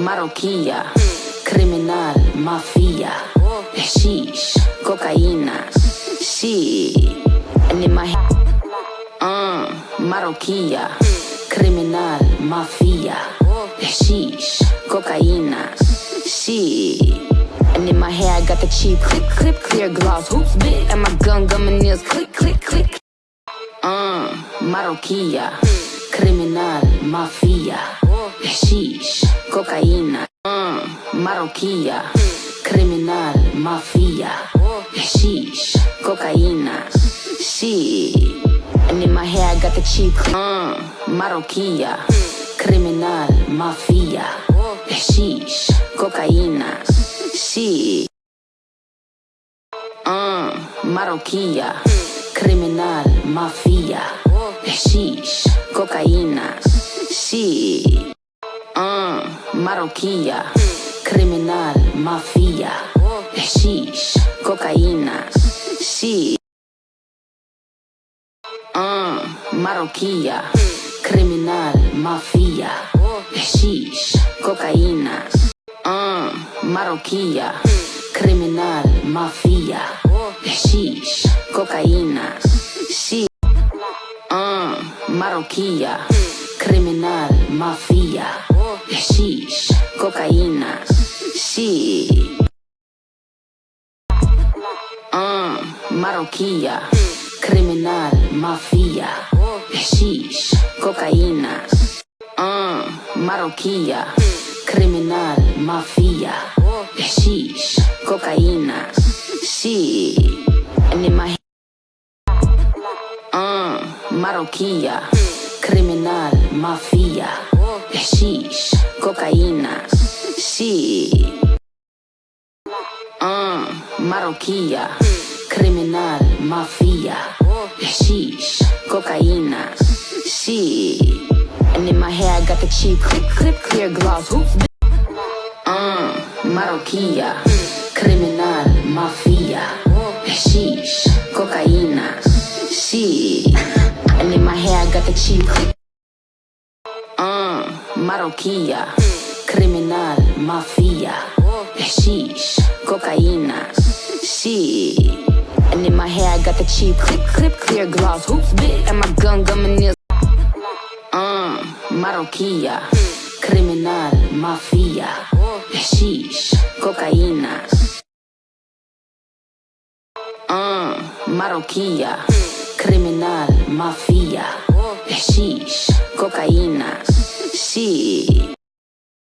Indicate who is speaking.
Speaker 1: Maroquia, criminal, mafia, sheesh, cocaína, and in my uh, Maroquia, criminal, mafia, sheesh, cocaína, she. And in my hair, I got the cheap clip, clip, clear gloss, hoops big, and my gun, gum, and nails, click, click, click. Uh, Maroquia, criminal, mafia, sheesh, cocaína. Uh, Maroquia, criminal, mafia, sheesh, cocaína. She. And in my hair, I got the cheap. Uh, Maroquia, criminal, mafia, sheesh, cocaína. She. Uh, Maroquia, criminal, mafia, sheesh, cocaína. She. Uh, Maroquia, criminal, mafia, sheesh, cocaína. She. Uh, Maroquia, criminal, mafia, sheesh, cocaína. Uh, Maroquia, criminal, mafia, sheesh, cocaína. She. Uh, Maroquia, criminal, mafia, sheesh, cocaína. She. Uh, Maroquia, criminal, mafia, sheesh, cocaína. Uh, Maroquia, criminal, mafia, sheesh, cocaína. Head, uh, Maroquia, criminal, mafia, sheesh, cocaína. She. Uh, Maroquia, criminal, mafia, sheesh, cocaína. She. And in my hair, I got the cheap clip, clip, clear gloss, hoops. Uh, Maroquia, criminal, mafia, sheesh, cocaína. She. And in my hair, I got the cheap clip. Maroquia, criminal, mafia, sheesh, cocaína. She. And in my hair, I got the cheap clip, clip, clear gloss, hoops big, and my gun, gum, and nails. Uh, Maroquia, criminal, mafia, sheesh, cocaína. Uh, Maroquia, criminal, mafia, sheesh, cocaína. She.